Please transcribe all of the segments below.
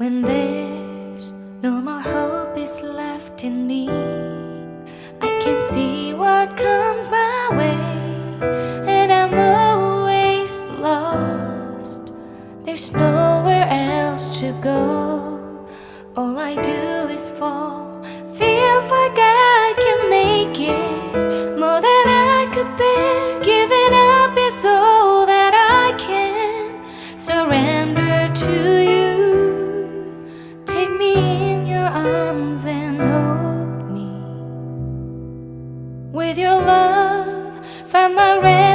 When there's no more hope is left in me, I can see what comes my way, and I'm always lost. There's nowhere else to go. All I do is fall. With your love, find my rest.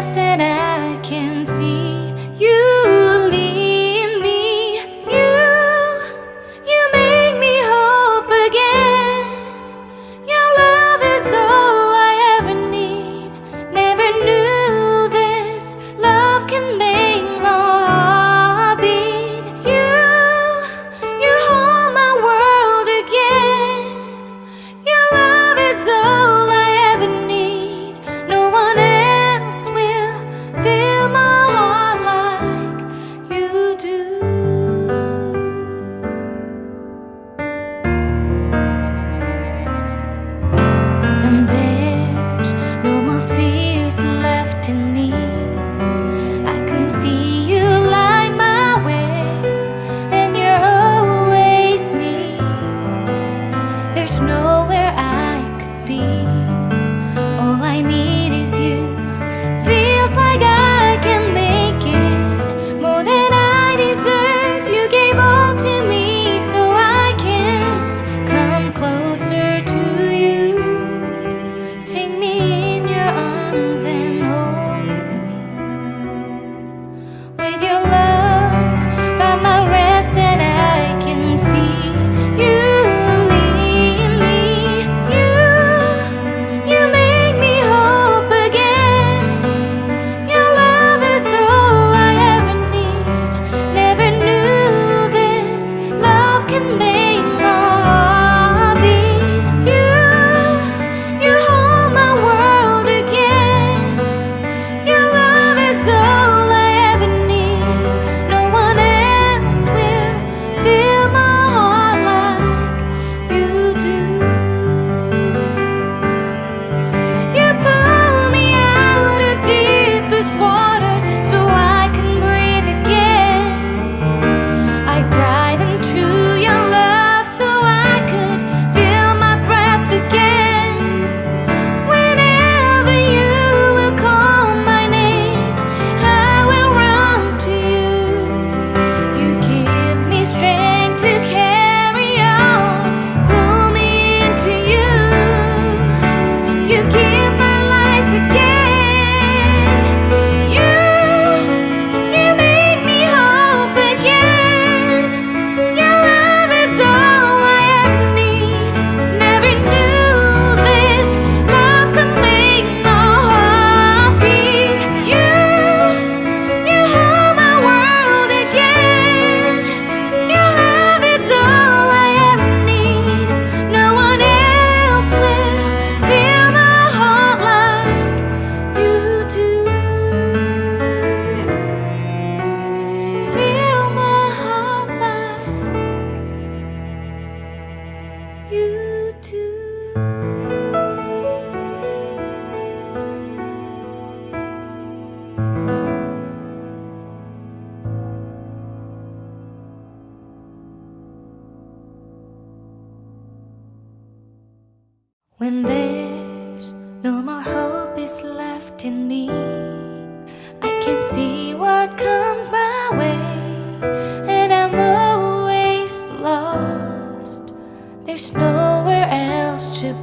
When there's no more hope is left in me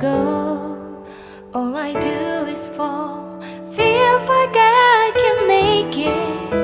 go. All I do is fall. Feels like I can make it.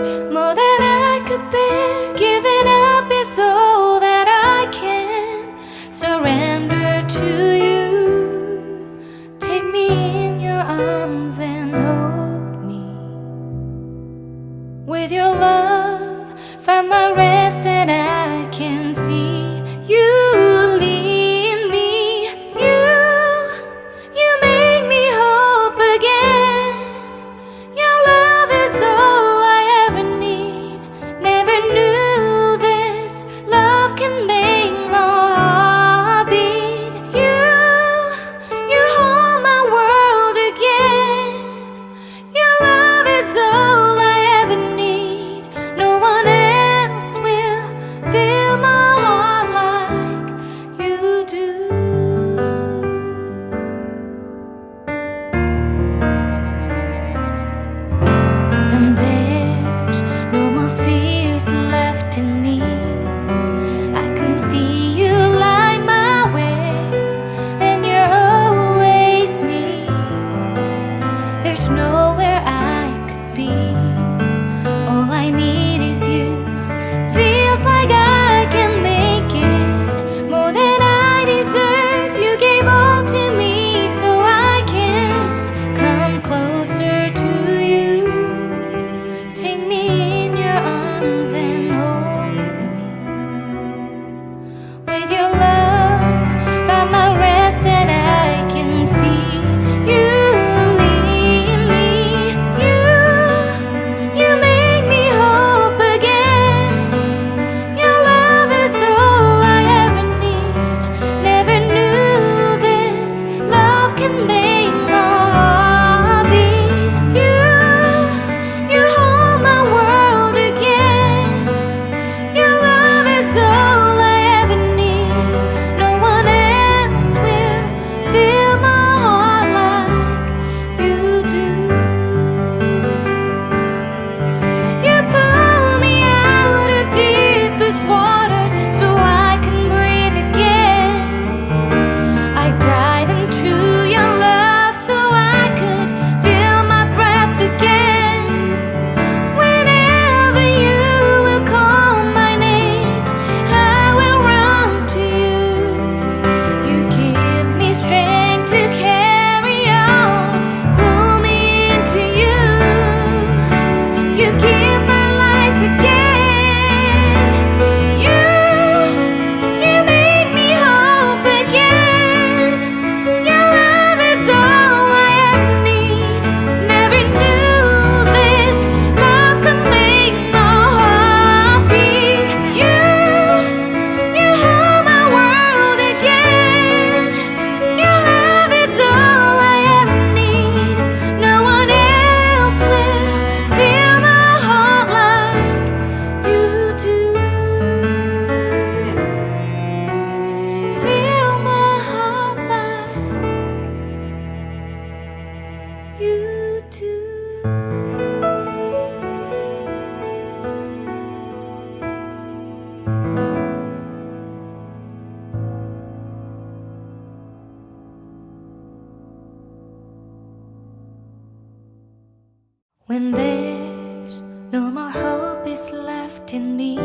When there's no more hope is left in me.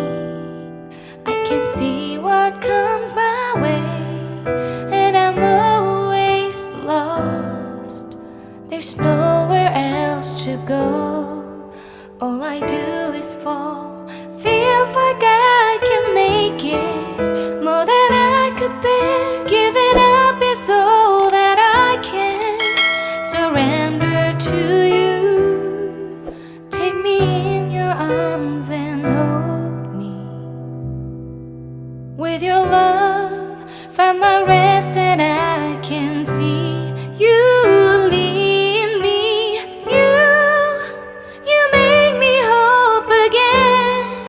I can see what comes my way, and I'm always lost. There's nowhere else to go. All I do is fall. Feels like I arms